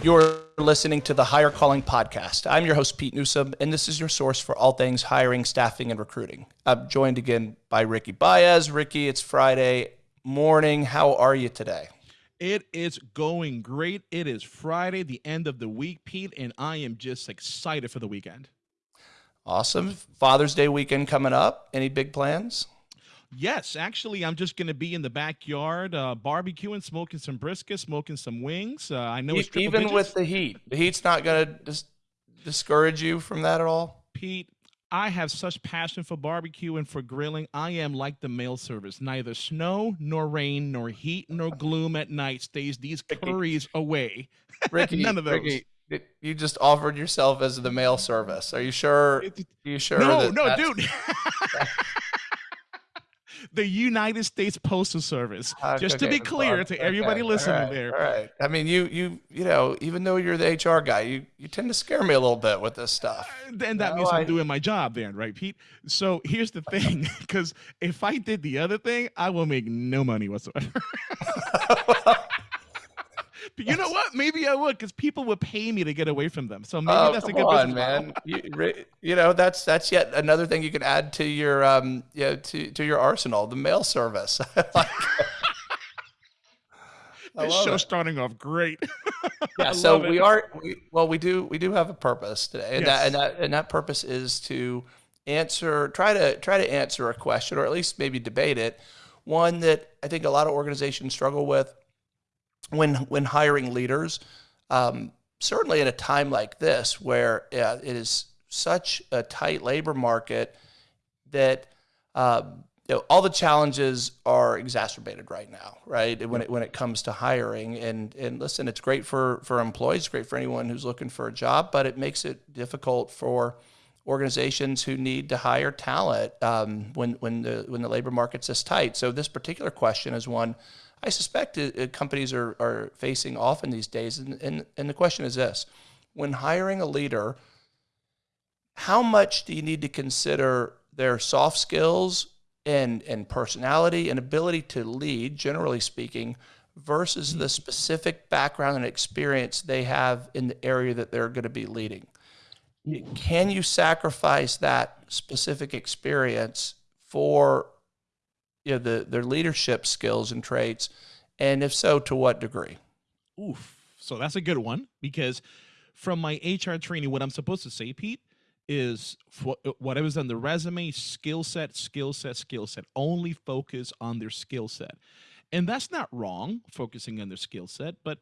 You're listening to the Higher Calling Podcast. I'm your host, Pete Newsome, and this is your source for all things hiring, staffing, and recruiting. I'm joined again by Ricky Baez. Ricky, it's Friday morning. How are you today? It is going great. It is Friday, the end of the week, Pete, and I am just excited for the weekend. Awesome. Father's Day weekend coming up. Any big plans? Yes, actually, I'm just going to be in the backyard, uh, barbecuing, smoking some brisket, smoking some wings. Uh, I know it's even digits. with the heat. The heat's not going to dis- discourage you from that at all. Pete, I have such passion for barbecue and for grilling. I am like the mail service. Neither snow nor rain nor heat nor gloom at night stays these curries away. Ricky, None of those. Ricky, you just offered yourself as the mail service. Are you sure? Are you sure? No, no, dude. the United States Postal Service. Uh, Just okay, to be clear to everybody okay, listening all right, there. All right. I mean, you you you know, even though you're the HR guy, you you tend to scare me a little bit with this stuff. Uh, and that means I, I'm doing my job then, right, Pete? So here's the thing, because if I did the other thing, I will make no money whatsoever. But you know what? Maybe I would because people would pay me to get away from them. So maybe oh, that's a good on, man. you, you, know, that's that's yet another thing you can add to your um, you know, to to your arsenal. The mail service. like, this show it. starting off great. yeah, so we are we, well, we do we do have a purpose today, and yes. that and that and that purpose is to answer try to try to answer a question or at least maybe debate it. One that I think a lot of organizations struggle with when when hiring leaders, um, certainly at a time like this where uh, it is such a tight labor market that uh, you know, all the challenges are exacerbated right now, right? When it when it comes to hiring, and and listen, it's great for for employees, great for anyone who's looking for a job, but it makes it difficult for organizations who need to hire talent um, when when the when the labor market's this tight. So this particular question is one I suspect companies are, are facing often these days. And, and, and the question is this when hiring a leader, how much do you need to consider their soft skills and, and personality and ability to lead, generally speaking, versus the specific background and experience they have in the area that they're going to be leading? Can you sacrifice that specific experience for you know, the, their leadership skills and traits? And if so, to what degree? Oof. So that's a good one because from my HR training, what I'm supposed to say, Pete, is whatever's on the resume, skill set, skill set, skill set. Only focus on their skill set. And that's not wrong, focusing on their skill set. But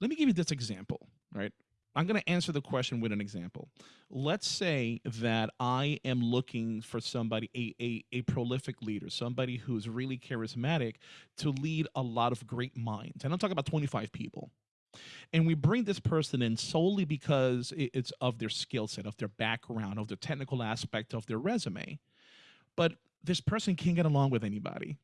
let me give you this example, right? I'm going to answer the question with an example. Let's say that I am looking for somebody, a, a, a prolific leader, somebody who's really charismatic to lead a lot of great minds. And I'm talking about 25 people. And we bring this person in solely because it's of their skill set, of their background, of the technical aspect of their resume. But this person can't get along with anybody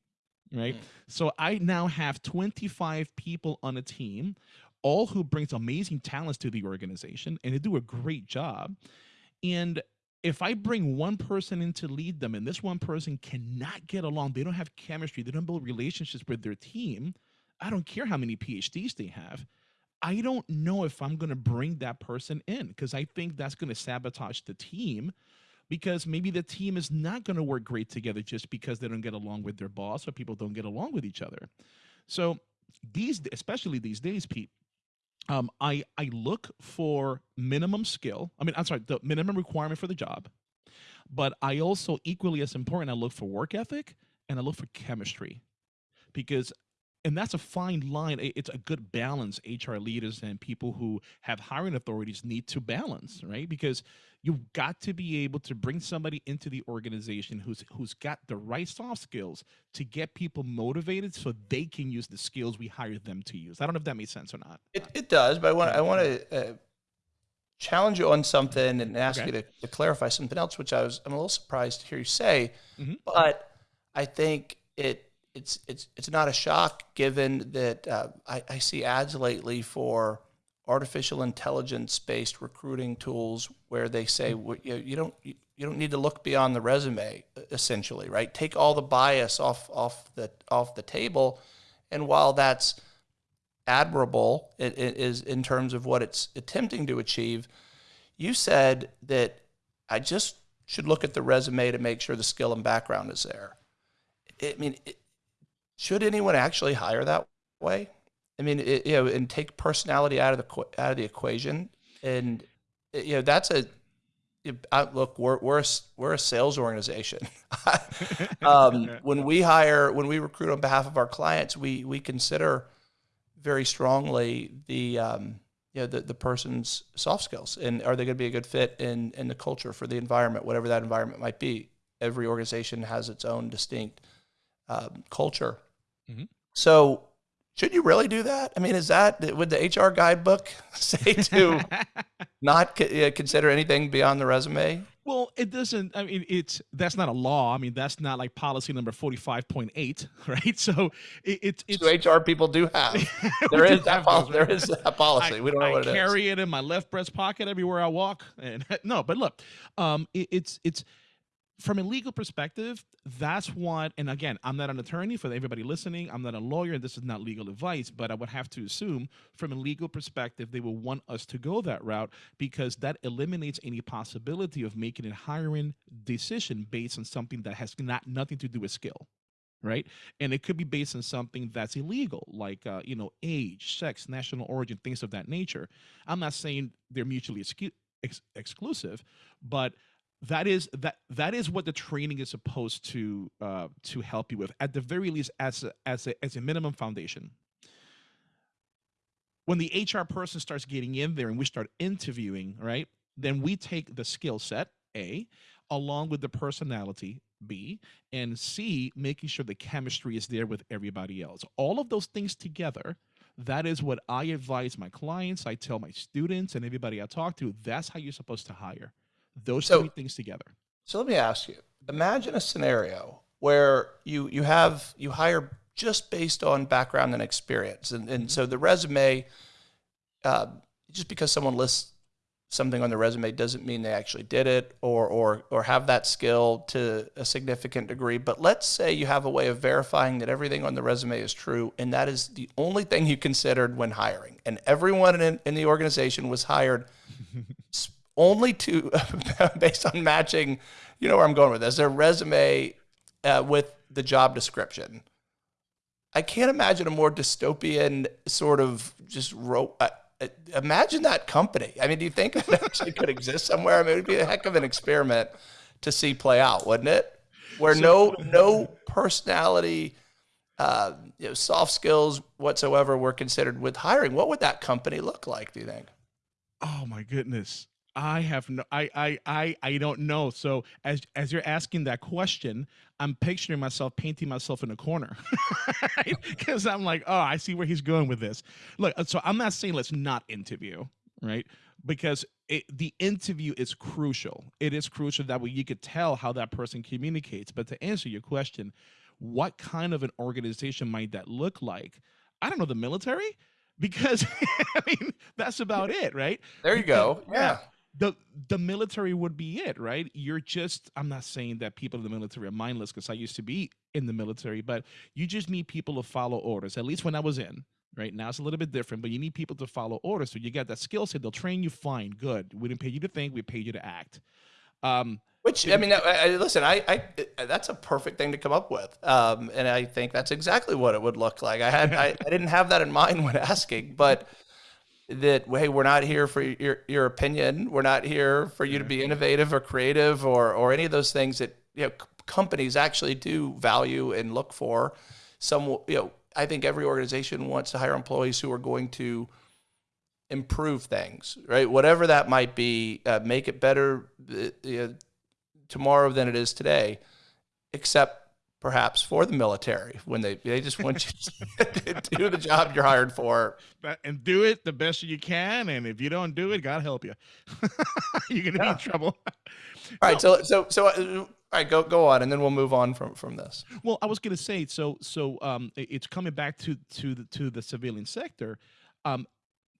right? Mm. So I now have 25 people on a team all who brings amazing talents to the organization and they do a great job. And if I bring one person in to lead them and this one person cannot get along, they don't have chemistry, they don't build relationships with their team, I don't care how many PhDs they have. I don't know if I'm going to bring that person in because I think that's going to sabotage the team because maybe the team is not going to work great together just because they don't get along with their boss or people don't get along with each other. So these, especially these days, Pete, um, I I look for minimum skill. I mean, I'm sorry, the minimum requirement for the job, but I also equally as important. I look for work ethic and I look for chemistry, because and that's a fine line. It's a good balance. HR leaders and people who have hiring authorities need to balance, right? Because you've got to be able to bring somebody into the organization who's who's got the right soft skills to get people motivated so they can use the skills we hired them to use. I don't know if that makes sense or not. It, it does, but I want I want to uh, challenge you on something and ask okay. you to, to, clarify something else, which I was I'm a little surprised to hear you say, mm-hmm. but I think it it's it's it's not a shock given that uh, I, I, see ads lately for artificial intelligence based recruiting tools where they say hmm. well, you, you don't you, you don't need to look beyond the resume essentially right take all the bias off off the off the table and while that's admirable is in terms of what it's attempting to achieve. You said that I just should look at the resume to make sure the skill and background is there. I mean, it, should anyone actually hire that way? I mean, it, you know, and take personality out of the out of the equation, and you know that's a look. We're we're a, we're a sales organization. um, when we hire, when we recruit on behalf of our clients, we we consider very strongly the um, you know, the, the person's soft skills and are they going to be a good fit in in the culture for the environment, whatever that environment might be. Every organization has its own distinct um, culture. Mm-hmm. So should you really do that? I mean, is that would the HR guidebook say to not consider anything beyond the resume? Well, it doesn't. I mean, it's that's not a law. I mean, that's not like policy number forty-five point eight, right? So it, it's so HR people do have. there is that policy. There is that policy. I, we don't know I what it carry it in my left breast pocket everywhere I walk. And no, but look, um, it, it's it's from a legal perspective, that's what, and again, I'm not an attorney for everybody listening. I'm not a lawyer. And this is not legal advice, but I would have to assume from a legal perspective, they will want us to go that route because that eliminates any possibility of making a hiring decision based on something that has not nothing to do with skill. Right. And it could be based on something that's illegal, like, uh, you know, age, sex, national origin, things of that nature. I'm not saying they're mutually ex- exclusive, but that is that that is what the training is supposed to uh, to help you with at the very least as a, as a, as a minimum foundation. When the hr person starts getting in there and we start interviewing right then we take the skill set a along with the personality b and c making sure the chemistry is there with everybody else. All of those things together that is what i advise my clients i tell my students and everybody i talk to that's how you're supposed to hire those so, three things together. So let me ask you: Imagine a scenario where you you have you hire just based on background and experience, and and so the resume, uh, just because someone lists something on the resume doesn't mean they actually did it or or or have that skill to a significant degree. But let's say you have a way of verifying that everything on the resume is true, and that is the only thing you considered when hiring, and everyone in, in the organization was hired only to based on matching, you know where I'm going with this, their resume uh, with the job description. I can't imagine a more dystopian sort of just ro- uh, uh, imagine that company. I mean, do you think it actually could exist somewhere? I mean, it would be a heck of an experiment to see play out, wouldn't it? Where no no personality, uh, you know, soft skills whatsoever were considered with hiring. What would that company look like? Do you think? Oh my goodness. I have no I I I I don't know. So as as you're asking that question, I'm picturing myself painting myself in a corner. Cuz I'm like, "Oh, I see where he's going with this." Look, uh, so I'm not saying let's not interview, right? Because it, the interview is crucial. It is crucial that way you could tell how that person communicates. But to answer your question, what kind of an organization might that look like? I don't know the military because I mean that's about it, right? There you go. Yeah the the military would be it, right? You're just I'm not saying that people in the military are mindless because I used to be in the military, but you just need people to follow orders. At least when I was in, right? Now it's a little bit different, but you need people to follow orders. So you get that skill set, they'll train you fine, good. We didn't pay you to think, we paid you to act. Um which I mean, I, I, listen, I, I, that's a perfect thing to come up with, um, and I think that's exactly what it would look like. I had I, I didn't have that in mind when asking, but that hey we're not here for your your opinion. We're not here for you to be innovative or creative or or any of those things that you know companies actually do value and look for. Some you know i think every organization wants to hire employees who are going to improve things right? Whatever that might be uh, make it better uh, tomorrow than it is today except perhaps for the military when they they just want you to do the job you're hired for. And do it the best you can and if you don't do it god help you. You're gonna yeah. be in trouble. All right so so so uh, all right go go on and then we'll move on from from this. Well i was gonna say so so um it's coming back to to the to the civilian sector. Um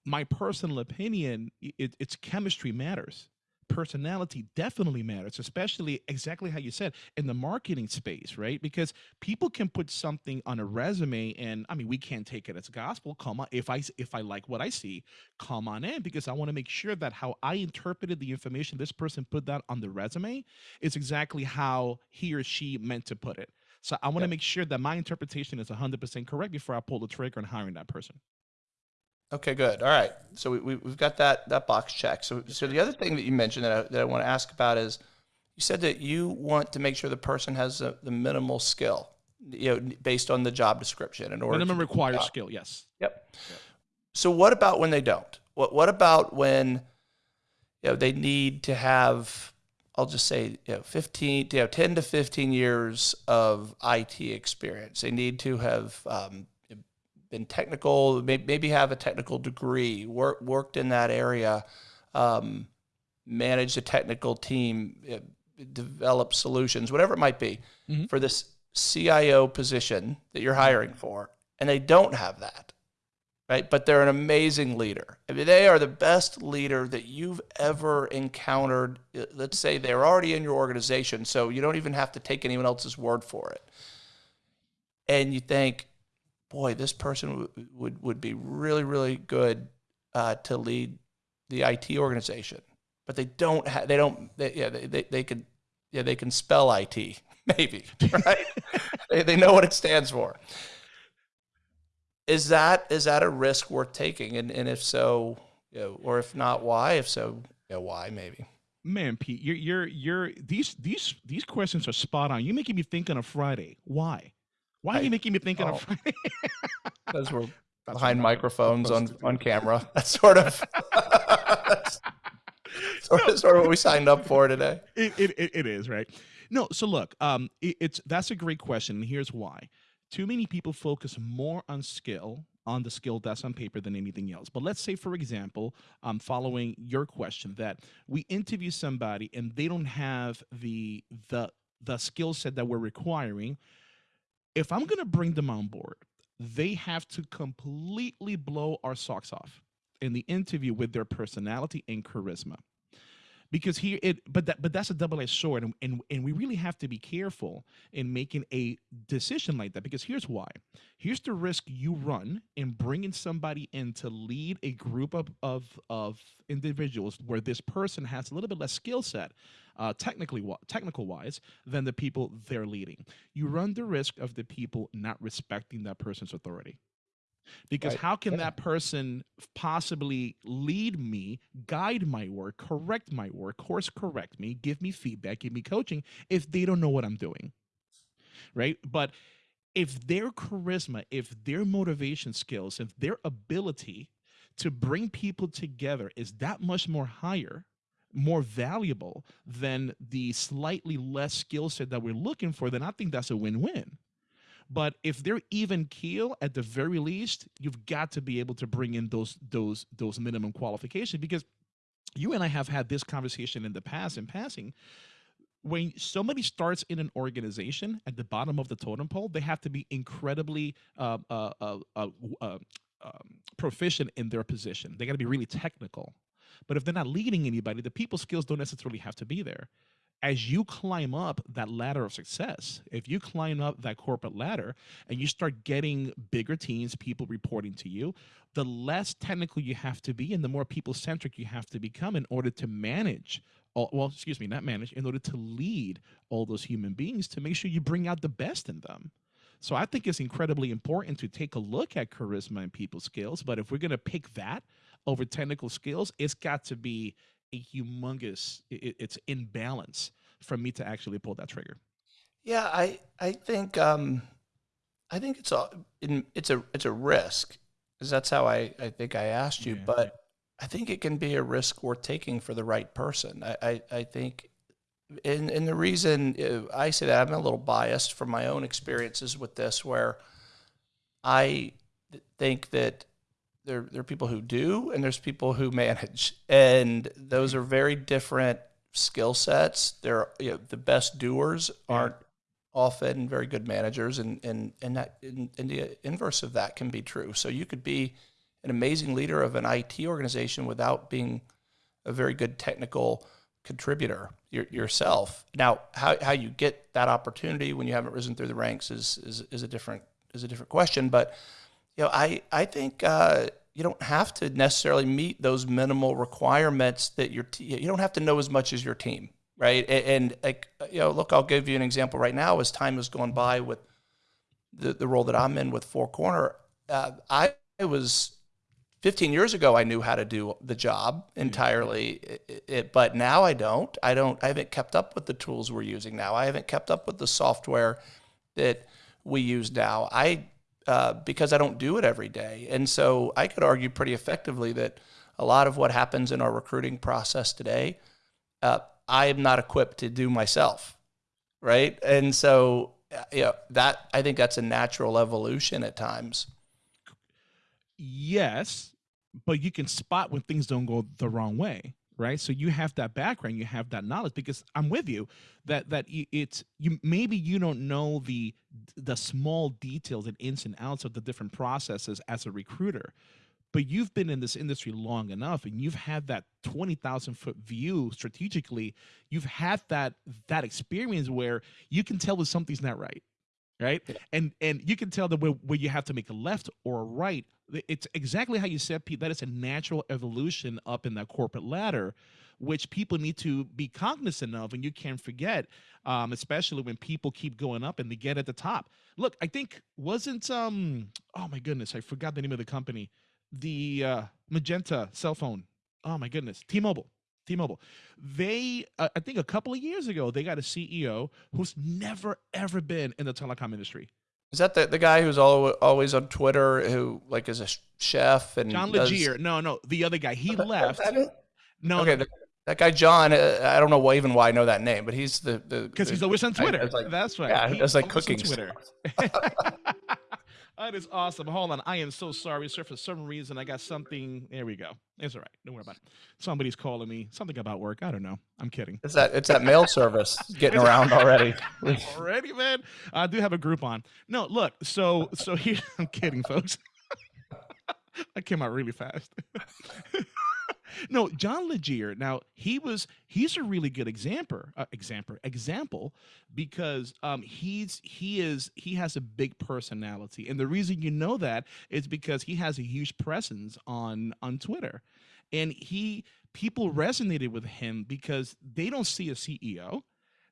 my personal opinion it, it's chemistry matters personality definitely matters, especially exactly how you said in the marketing space, right? Because people can put something on a resume, and I mean, we can't take it as gospel. Come on, if I if I like what I see, come on in because I want to make sure that how I interpreted the information this person put that on the resume is exactly how he or she meant to put it. So I want to make sure that my interpretation is 100% correct before I pull the trigger on hiring that person. Okay, good. All right. So we, we, have got that, that box checked. So, so the other thing that you mentioned that I, that I want to ask about is you said that you want to make sure the person has a, the minimal skill, you know, based on the job description in order minimum required skill. Yes. Yep. yep. So what about when they don't? What, what about when, you know, they need to have, I'll just say, you know, 15, you know, 10 to 15 years of IT experience. They need to have, um, been technical, maybe have a technical degree, work, worked in that area, um, managed a technical team, uh, develop solutions, whatever it might be, mm-hmm. for this CIO position that you're hiring for, and they don't have that, right? But they're an amazing leader. I mean, they are the best leader that you've ever encountered. Uh, let's say they're already in your organization, so you don't even have to take anyone else's word for it. And you think, boy, this person would would be really really good uh, to lead the IT organization, but they don't have they don't they, yeah they, they, they can yeah they can spell IT maybe right they, they know what it stands for. Is that is that a risk worth taking? And and if so, you know, or if not, why? If so, you know, why maybe? Man, Pete, you're you're you're these these these questions are spot on. You're making me think on a Friday. Why? Why are you making me think oh. of? because we're that's behind microphones on on camera. That's sort of sort of sort of what we signed up for today. It, it, it is right. No, so look, um, it, it's that's a great question, and here's why. Too many people focus more on skill on the skill that's on paper than anything else. But let's say, for example, um, following your question, that we interview somebody and they don't have the the the skill set that we're requiring if I'm going to bring them on board, they have to completely blow our socks off in the interview with their personality and charisma because here it but that but that's a double-edged sword and, and and we really have to be careful in making a decision like that because here's why. Here's the risk you run in bringing somebody in to lead a group of of, of individuals where this person has a little bit less skill set uh, technically technical wise than the people they're leading. You run the risk of the people not respecting that person's authority because right. how can yeah. that person possibly lead me, guide my work, correct my work, course correct me, give me feedback, give me coaching if they don't know what I'm doing? Right? But if their charisma, if their motivation skills, if their ability to bring people together is that much more higher, more valuable than the slightly less skill set that we're looking for, then I think that's a win win. But if they're even keel at the very least, you've got to be able to bring in those those those minimum qualifications because you and I have had this conversation in the past in passing. When somebody starts in an organization at the bottom of the totem pole, they have to be incredibly uh, uh, uh, uh, uh um, proficient in their position. They got to be really technical. But if they're not leading anybody, the people skills don't necessarily have to be there as you climb up that ladder of success, if you climb up that corporate ladder and you start getting bigger teams, people reporting to you, the less technical you have to be and the more people centric you have to become in order to manage. Well, excuse me, not manage, in order to lead all those human beings to make sure you bring out the best in them. So I think it's incredibly important to take a look at charisma and people skills. But if we're going to pick that over technical skills, it's got to be a humongous it, it's imbalance for me to actually pull that trigger. Yeah i i think um i think it's a it's a it's a risk. Because that's how i i think i asked you yeah. but i think it can be a risk worth taking for the right person. I i, I think and and the reason uh, i say that i'm a little biased from my own experiences with this where i think that there, there are people who do and there's people who manage and those mm-hmm. are very different skill sets they're you know, the best doers aren't often very good managers and and and that and, and the inverse of that can be true so you could be an amazing leader of an IT organization without being a very good technical contributor your, yourself. Now, how, how you get that opportunity when you haven't risen through the ranks is, is, is a different is a different question. But you know, I I think uh, you don't have to necessarily meet those minimal requirements that your te- you don't have to know as much as your team, right? And, and like you know, look, I'll give you an example right now. As time has gone by with the the role that I'm in with Four Corner, uh, I was 15 years ago, I knew how to do the job entirely, it, it, but now I don't. I don't. I haven't kept up with the tools we're using now. I haven't kept up with the software that we use now. I uh, because I don't do it every day, and so I could argue pretty effectively that a lot of what happens in our recruiting process today, uh, I am not equipped to do myself, right? And so, uh, you know, that I think that's a natural evolution at times. Yes, but you can spot when things don't go the wrong way right? So you have that background you have that knowledge because i'm with you that that it's you maybe you don't know the the small details and ins and outs of the different processes as a recruiter but you've been in this industry long enough and you've had that 20,000 foot view strategically you've had that that experience where you can tell when something's not right right? Yeah. and and you can tell that where, where you have to make a left or a right. It's exactly how you said pete that is a natural evolution up in that corporate ladder which people need to be cognizant of and you can't forget um, especially when people keep going up and they get at the top. Look i think wasn't um oh my goodness i forgot the name of the company. The uh, magenta cell phone. Oh my goodness. T-mobile T-Mobile. They, uh, I think, a couple of years ago, they got a CEO who's never ever been in the telecom industry. Is that the, the guy who's always on Twitter, who like is a chef and John Legere? No, no, the other guy. He left. No, okay, no. The, that guy John, uh, I don't know why, even why I know that name, but he's the because he's always on Twitter. like, That's right. Yeah, he does like cooking Twitter. That is awesome. Hold on. I am so sorry, sir. For some reason, I got something. There we go. It's all right. Don't worry about it. Somebody's calling me. Something about work. I don't know. I'm kidding. It's that it's that mail service getting around already. already, man. I do have a group on. No, look. So so here. I'm kidding, folks. I came out really fast no, John Legere. Now he was he's a really good example, uh, example, example, because um, he's he is he has a big personality, and the reason you know that is because he has a huge presence on on Twitter, and he people resonated with him because they don't see a CEO,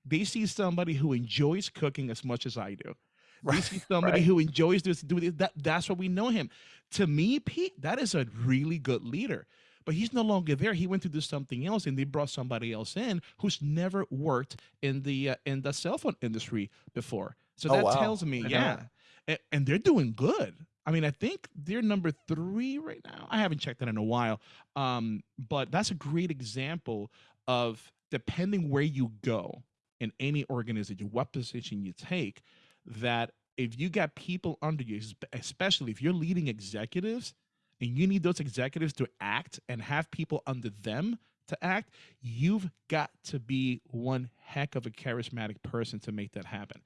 they see somebody who enjoys cooking as much as I do. Right, they see somebody right. who enjoys this. Do this. That that's what we know him. To me, Pete, that is a really good leader but he's no longer there. He went to do something else, and they brought somebody else in who's never worked in the uh, in the cell phone industry before. So oh, that wow. tells me, yeah, and, and, they're doing good. I mean, I think they're number three right now. I haven't checked that in a while, um, but that's a great example of depending where you go in any organization, what position you take, that if you got people under you, especially if you're leading executives, and you need those executives to act and have people under them to act, you've got to be one heck of a charismatic person to make that happen.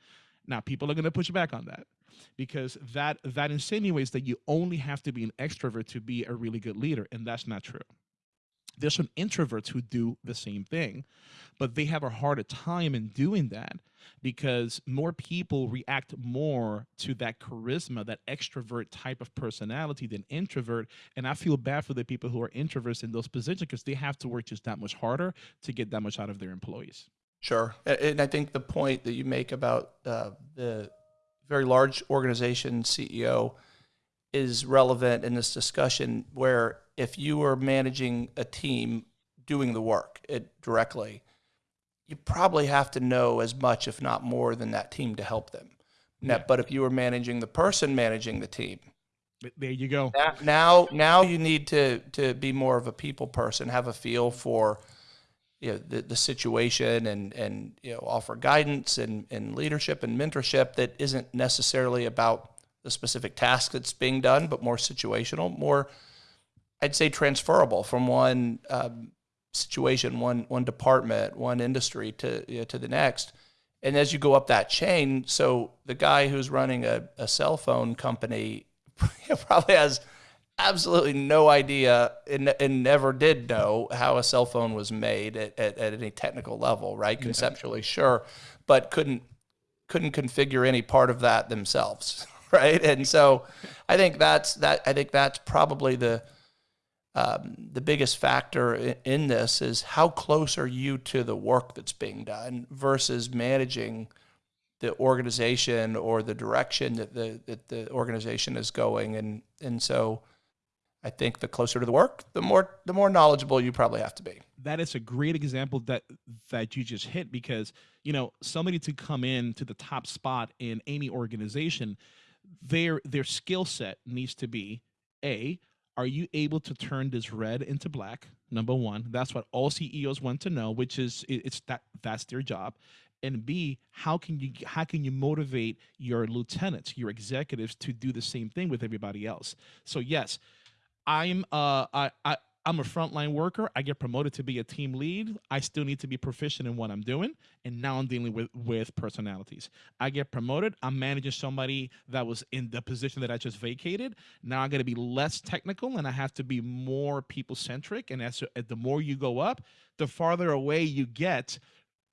Now, people are going to push back on that because that that insinuates that you only have to be an extrovert to be a really good leader, and that's not true. There's some introverts who do the same thing, but they have a harder time in doing that because more people react more to that charisma, that extrovert type of personality than introvert. And I feel bad for the people who are introverts in those positions because they have to work just that much harder to get that much out of their employees. Sure. And I think the point that you make about uh, the very large organization CEO is relevant in this discussion where if you are managing a team doing the work it directly, you probably have to know as much, if not more, than that team to help them. Yeah. But if you were managing the person managing the team, there you go. Now, now you need to to be more of a people person, have a feel for you know the, the situation and and you know offer guidance and, and leadership and mentorship that isn't necessarily about the specific task that's being done, but more situational, more I'd say transferable from one um, situation, one one department, one industry to you know, to the next. And as you go up that chain, so the guy who's running a, a cell phone company probably has absolutely no idea and, and, never did know how a cell phone was made at, at, at any technical level, right? Conceptually, yeah. sure, but couldn't couldn't configure any part of that themselves, right? And so, I think that's that. I think that's probably the um, the biggest factor in, in this is how close are you to the work that's being done versus managing the organization or the direction that the that the organization is going and and so I think the closer to the work, the more the more knowledgeable you probably have to be. That is a great example that that you just hit because you know somebody to come in to the top spot in any organization, their their skill set needs to be a are you able to turn this red into black? Number one that's what all ceos want to know which is it's that that's their job. And b how can you how can you motivate your lieutenants your executives to do the same thing with everybody else? So yes i'm uh i, I I'm a frontline worker. I get promoted to be a team lead. I still need to be proficient in what I'm doing. And now I'm dealing with, with personalities. I get promoted. I'm managing somebody that was in the position that I just vacated. Now I'm going to be less technical and I have to be more people centric. And as, the more you go up, the farther away you get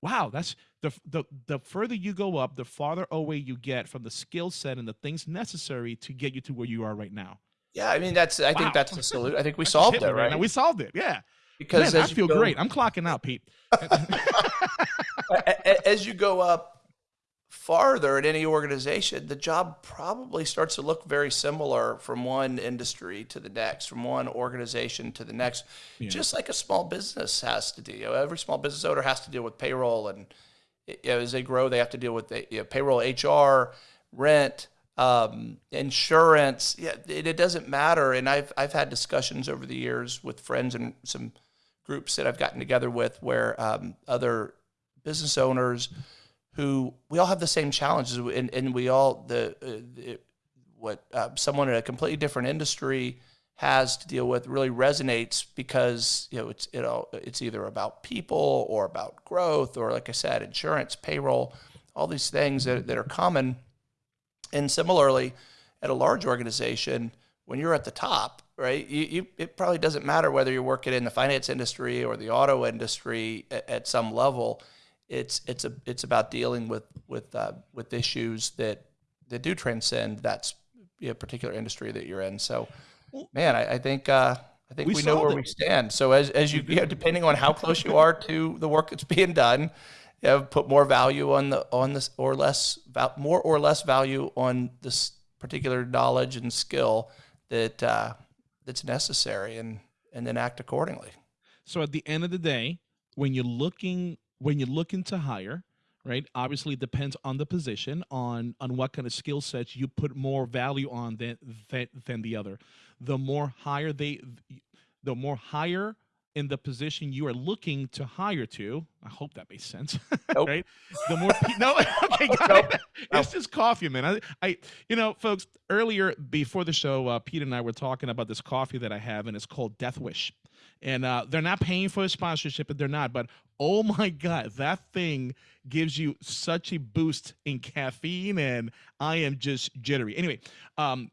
wow that's the, the the further you go up the farther away you get from the skill set and the things necessary to get you to where you are right now yeah, I mean that's I wow. think that's the solution. I think we solved it, right? Now. We solved it. Yeah. Because Man, I feel go, great. I'm clocking out, Pete. as you go up farther in any organization, the job probably starts to look very similar from one industry to the next, from one organization to the next. Yeah. Just like a small business has to do. You know, every small business owner has to deal with payroll, and you know, as they grow, they have to deal with the, you know, payroll, HR, rent um, insurance. Yeah, it, it, doesn't matter. And I've I've had discussions over the years with friends and some groups that I've gotten together with where um, other business owners who we all have the same challenges and, and we all the, uh, what uh, someone in a completely different industry has to deal with really resonates because you know it's you know it's either about people or about growth or like I said insurance payroll all these things that, that are common and similarly, at a large organization, when you're at the top, right, you, you, it probably doesn't matter whether you're working in the finance industry or the auto industry at, at some level. It's it's a it's about dealing with with uh, with issues that that do transcend that you know, particular industry that you're in. So, man, I, I think uh, I think we, we know where it. we stand. So as as you, you know, depending on how close you are to the work that's being done, know, put more value on the on this or less more or less value on this particular knowledge and skill that uh, that's necessary, and and then act accordingly. So at the end of the day, when you're looking when you're looking to hire, right? Obviously, it depends on the position, on on what kind of skill sets you put more value on than than, than the other. The more higher they, the more higher in the position you are looking to hire to. I hope that makes sense, nope. right? The more pe- no, okay, got nope. it. It's just coffee, man. I, I, you know, folks. Earlier before the show, uh, Pete and I were talking about this coffee that I have, and it's called Death Wish, and uh, they're not paying for a sponsorship, but they're not. But oh my god, that thing gives you such a boost in caffeine, and I am just jittery. Anyway, um,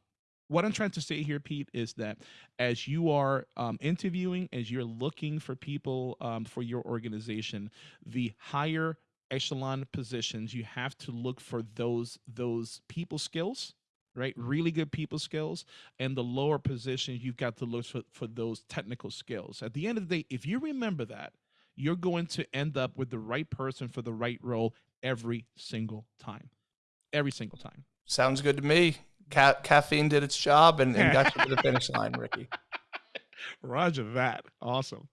what I'm trying to say here, Pete, is that as you are um, interviewing, as you're looking for people um, for your organization, the higher echelon positions, you have to look for those those people skills, right? Really good people skills, and the lower positions, you've got to look for, for those technical skills. At the end of the day, if you remember that, you're going to end up with the right person for the right role every single time. Every single time. Sounds good to me. Ca- caffeine did its job and, and got you to the finish line, Ricky. Roger that. Awesome.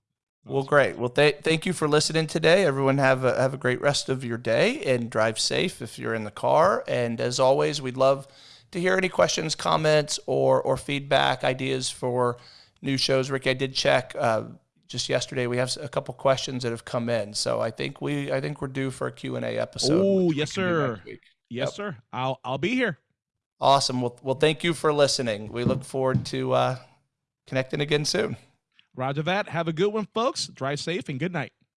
Well, great. Well, th- thank you for listening today. Everyone have a, have a great rest of your day and drive safe if you're in the car. And as always, we'd love to hear any questions, comments, or or feedback, ideas for new shows. Ricky, I did check uh, just yesterday. We have a couple questions that have come in, so I think we I think we're due for a Q and A episode. Oh, yes, sir. Yes, yep. sir. I'll I'll be here. Awesome. Well, well, thank you for listening. We look forward to uh, connecting again soon. Roger that. Have a good one, folks. Drive safe and good night.